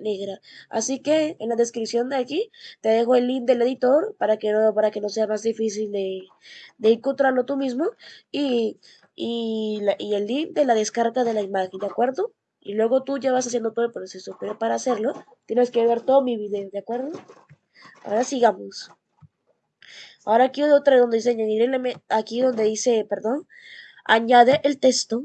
negra. Así que en la descripción de aquí te dejo el link del editor para que no, para que no sea más difícil de, de encontrarlo tú mismo y, y, y el link de la descarga de la imagen, ¿de acuerdo? Y luego tú ya vas haciendo todo el proceso, pero para hacerlo tienes que ver todo mi video, ¿de acuerdo? Ahora sigamos. Ahora aquí otra donde dice añadir aquí donde dice, perdón, añade el texto.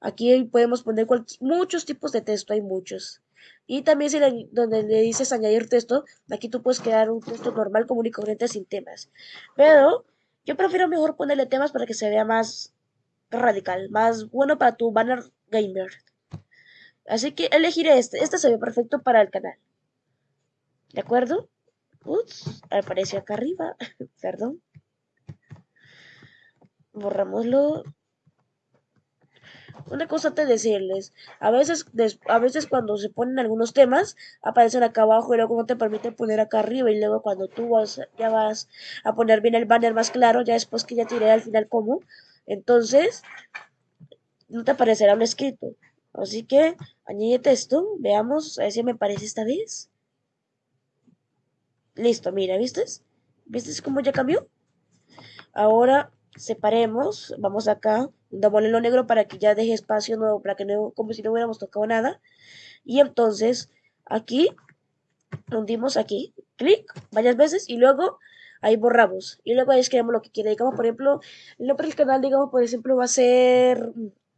Aquí podemos poner muchos tipos de texto, hay muchos. Y también si donde le dices añadir texto, aquí tú puedes crear un texto normal, común y corriente sin temas. Pero yo prefiero mejor ponerle temas para que se vea más radical, más bueno para tu banner gamer. Así que elegiré este. Este se ve perfecto para el canal. ¿De acuerdo? Ups, apareció acá arriba. Perdón. Borramoslo. Una cosa te decirles, a veces, a veces cuando se ponen algunos temas, aparecen acá abajo y luego no te permiten poner acá arriba y luego cuando tú vas, ya vas a poner bien el banner más claro, ya después que ya tiré al final como, entonces no te aparecerá un escrito. Así que añade texto, veamos a ver si me parece esta vez. Listo, mira, ¿viste? ¿Viste cómo ya cambió? Ahora separemos, vamos acá, dámosle lo negro para que ya deje espacio nuevo, para que no, como si no hubiéramos tocado nada. Y entonces aquí, hundimos aquí, clic, varias veces y luego ahí borramos. Y luego ahí escribimos lo que quiera. Digamos, por ejemplo, el nombre del canal, digamos, por ejemplo, va a ser,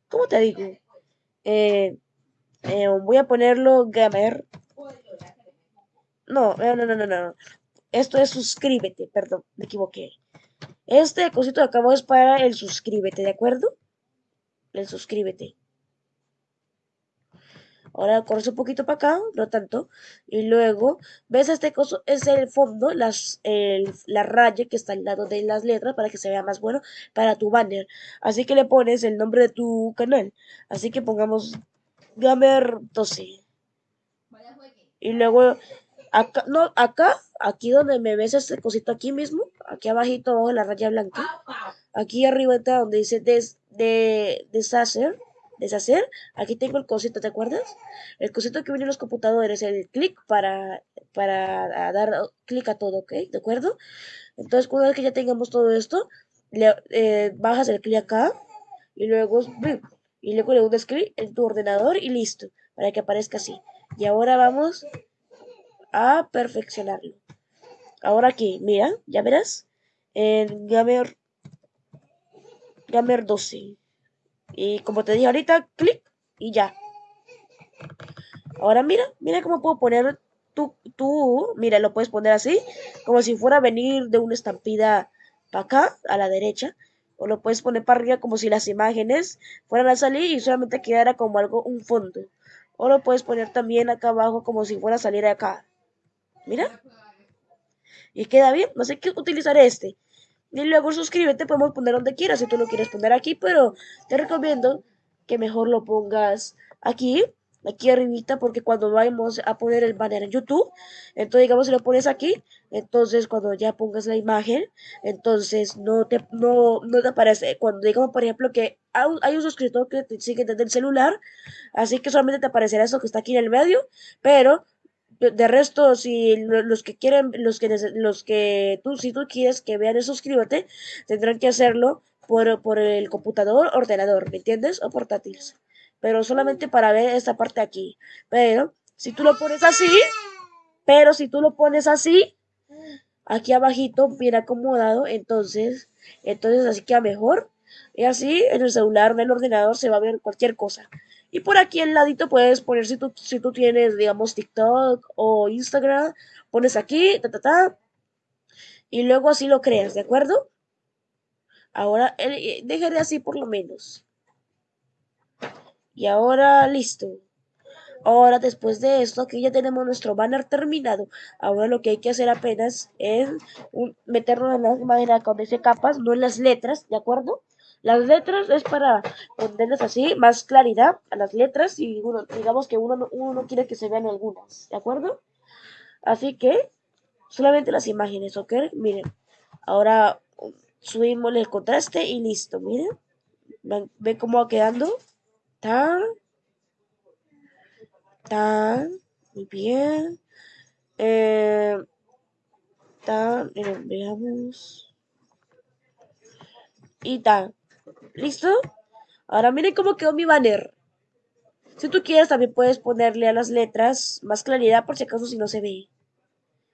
¿cómo te digo? Eh, eh, voy a ponerlo gamer no, no, no, no, no. Esto es suscríbete, perdón, me equivoqué. Este cosito de acabo es para el suscríbete, ¿de acuerdo? El suscríbete. Ahora corres un poquito para acá, no tanto. Y luego, ¿ves este coso? Es el fondo, las, la raya que está al lado de las letras para que se vea más bueno para tu banner. Así que le pones el nombre de tu canal. Así que pongamos Gamer 12. Y luego Acá, no, acá, aquí donde me ves este cosito aquí mismo, aquí abajito abajo la raya blanca, aquí arriba está donde dice des, de, deshacer, deshacer, aquí tengo el cosito, ¿te acuerdas? El cosito que viene en los computadores, el clic para, para dar clic a todo, ¿ok? ¿De acuerdo? Entonces, una vez que ya tengamos todo esto, le, eh, bajas el clic acá y luego, y luego le das clic en tu ordenador y listo, para que aparezca así. Y ahora vamos a perfeccionarlo. Ahora aquí, mira, ya verás, en Gamer, Gamer 12. Y como te dije ahorita, clic y ya. Ahora mira, mira cómo puedo poner tú, tú, mira, lo puedes poner así, como si fuera a venir de una estampida para acá, a la derecha, o lo puedes poner para arriba como si las imágenes fueran a salir y solamente quedara como algo, un fondo. O lo puedes poner también acá abajo como si fuera a salir acá. Mira. Y queda bien. No sé qué utilizar este. Y luego suscríbete, podemos poner donde quieras si tú lo quieres poner aquí, pero te recomiendo que mejor lo pongas aquí, aquí arribita, porque cuando vayamos a poner el banner en YouTube, entonces digamos si lo pones aquí, entonces cuando ya pongas la imagen, entonces no te, no, no te aparece, cuando digamos por ejemplo que hay un suscriptor que te sigue desde el celular, así que solamente te aparecerá eso que está aquí en el medio, pero de resto, si los que quieren, los que, los que tú, si tú quieres que vean el suscríbete, tendrán que hacerlo por, por el computador, ordenador, ¿me entiendes? O portátiles. Pero solamente para ver esta parte aquí. Pero, si tú lo pones así, pero si tú lo pones así, aquí abajito, bien acomodado, entonces, entonces así queda mejor. Y así en el celular, en el ordenador se va a ver cualquier cosa. Y por aquí al ladito puedes poner si tú, si tú tienes, digamos, TikTok o Instagram, pones aquí, ta, ta, ta, y luego así lo creas, ¿de acuerdo? Ahora, eh, dejaré así por lo menos. Y ahora, listo. Ahora, después de esto, aquí ya tenemos nuestro banner terminado. Ahora lo que hay que hacer apenas es meterlo en la imagen con ese capas, no en las letras, ¿de acuerdo? Las letras es para ponerles así más claridad a las letras y uno, digamos que uno, uno no quiere que se vean algunas, ¿de acuerdo? Así que solamente las imágenes, ¿ok? Miren, ahora subimos el contraste y listo, miren. ¿Ven, cómo va quedando? Tan, tan, Muy bien. Eh, veamos. Y tal. ¿Listo? Ahora miren cómo quedó mi banner. Si tú quieres, también puedes ponerle a las letras más claridad por si acaso si no se ve.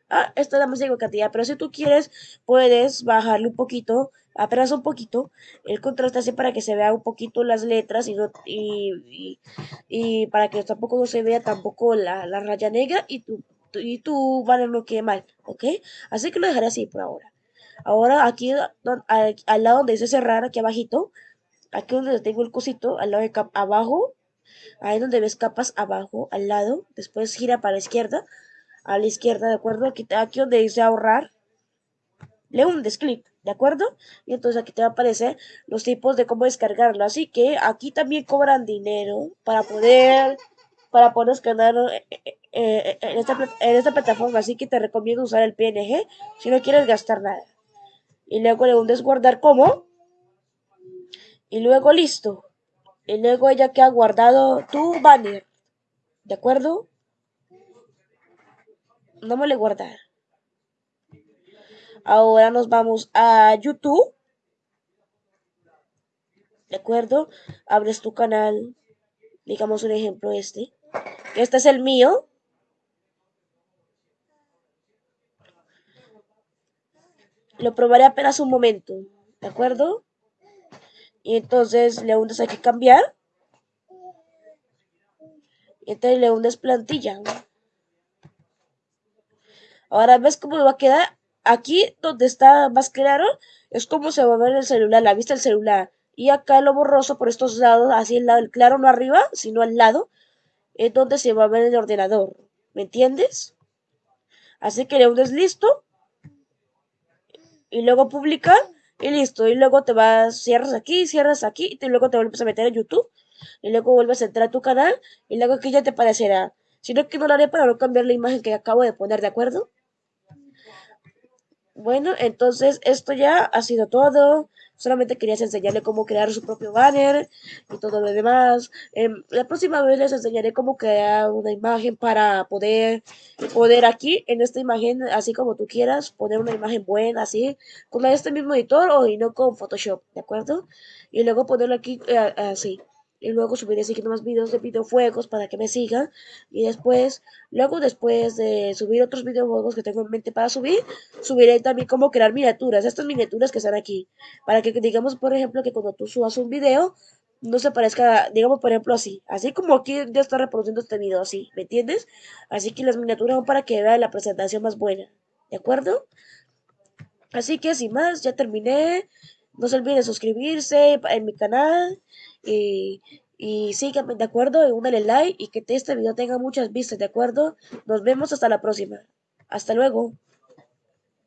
Ah, esto es la música cantidad, pero si tú quieres, puedes bajarle un poquito, apenas un poquito, el contraste así para que se vea un poquito las letras y, no, y, y, para que tampoco no se vea tampoco la, la raya negra y tu, y tu banner no quede mal, ¿ok? Así que lo dejaré así por ahora. Ahora aquí al, lado donde dice cerrar, aquí abajito, aquí donde tengo el cosito, al lado de abajo, ahí donde ves capas abajo, al lado, después gira para la izquierda, a la izquierda, ¿de acuerdo? Aquí, aquí donde dice ahorrar, le un clic, ¿de acuerdo? Y entonces aquí te va a aparecer los tipos de cómo descargarlo. Así que aquí también cobran dinero para poder, para poder escanear eh, eh, eh, en, esta, en esta plataforma. Así que te recomiendo usar el PNG si no quieres gastar nada. Y luego le hundes guardar como. Y luego listo. Y luego ella que ha guardado tu banner. ¿De acuerdo? no me le guardar. Ahora nos vamos a YouTube. ¿De acuerdo? Abres tu canal. Digamos un ejemplo este. Este es el mío. Lo probaré apenas un momento. ¿De acuerdo? Y entonces le hundes aquí cambiar. Y entonces le hundes plantilla. Ahora ves cómo va a quedar. Aquí donde está más claro es como se va a ver el celular, la vista del celular. Y acá lo borroso por estos lados, así el lado, el claro no arriba, sino al lado, es donde se va a ver el ordenador. ¿Me entiendes? Así que le unes listo. Y luego publicar. Y listo. Y luego te vas, cierras aquí, cierras aquí. Y luego te vuelves a meter en YouTube. Y luego vuelves a entrar a tu canal. Y luego aquí ya te aparecerá. Sino que no lo haré para no cambiar la imagen que acabo de poner, ¿de acuerdo? Bueno, entonces esto ya ha sido todo. Solamente quería enseñarle cómo crear su propio banner y todo lo demás. Em, la próxima vez les enseñaré cómo crear una imagen para poder poder aquí en esta imagen, así como tú quieras, poner una imagen buena, así, con este mismo editor o y no con Photoshop, ¿de acuerdo? Y luego ponerlo aquí eh, así y luego subiré siguiendo más videos de videojuegos para que me sigan. Y después luego después de subir otros videojuegos que tengo en mente para subir subiré también cómo crear miniaturas. Estas miniaturas que están aquí. Para que digamos por ejemplo que cuando tú subas un video no se parezca digamos por ejemplo así. Así como aquí ya está reproduciendo este video así ¿me entiendes? así que las miniaturas son para que vean la presentación más buena ¿de acuerdo? así que sin más ya terminé. No se olviden suscribirse en mi canal y, y síganme, ¿de acuerdo? Y dale like y que este video tenga muchas vistas, ¿de acuerdo? Nos vemos hasta la próxima. Hasta luego.